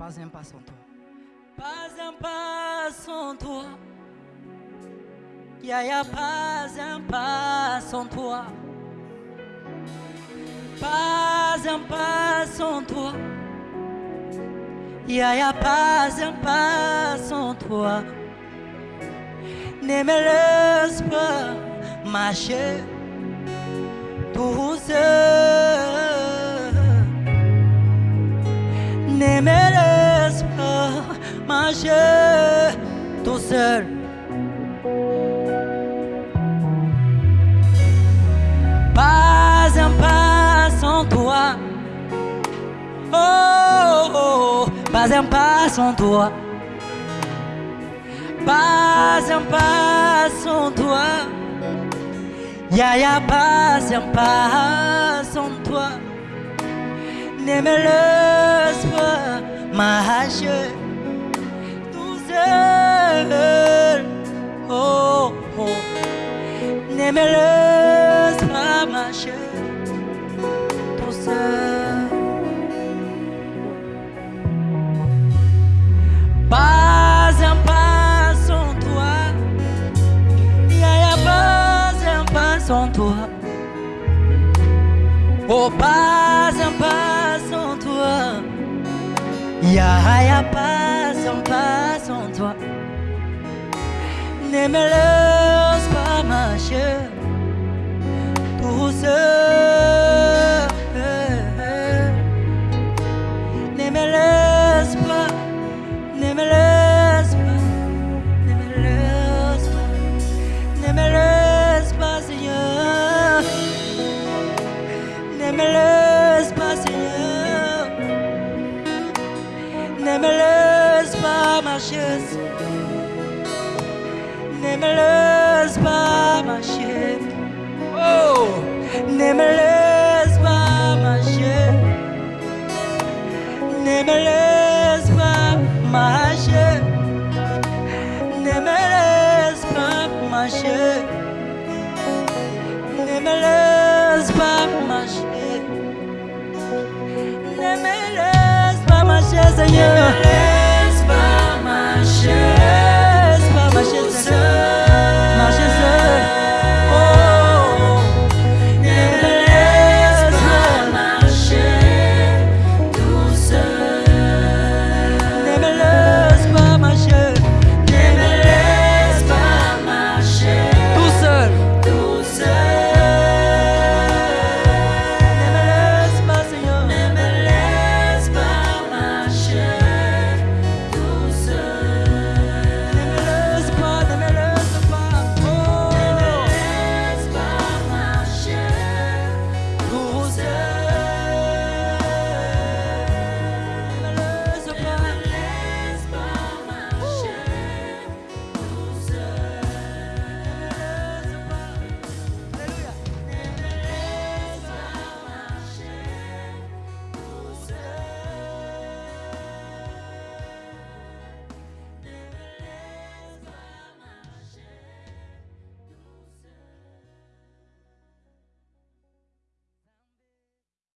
Pas un pas sans toi. Pas un pas sans toi. Yaya, pas un pas sans toi. Pas un pas sans toi. Yaya, pas un pas sans toi. Ne me laisse pas marcher tout seul. Ne me marcher tout seul. Pas un pas sans toi. Oh, oh, oh, pas un pas sans toi. Pas un pas sans toi. Ya pas un pas sans toi. Ne me laisse pas marcher Laisse pas marcher tout seul. Pas un pas sans toi. Ya ya pas un pas sans toi. Oh, pas un pas sans toi. Ya ya pas un pas sans toi. Ne Ne me laisse pas, ne. Ne me laisse pas ne me laisse pas marcher. Ne me laisse pas marcher. Ne me laisse pas marcher. Ne me laisse pas marcher. Ne me Seigneur.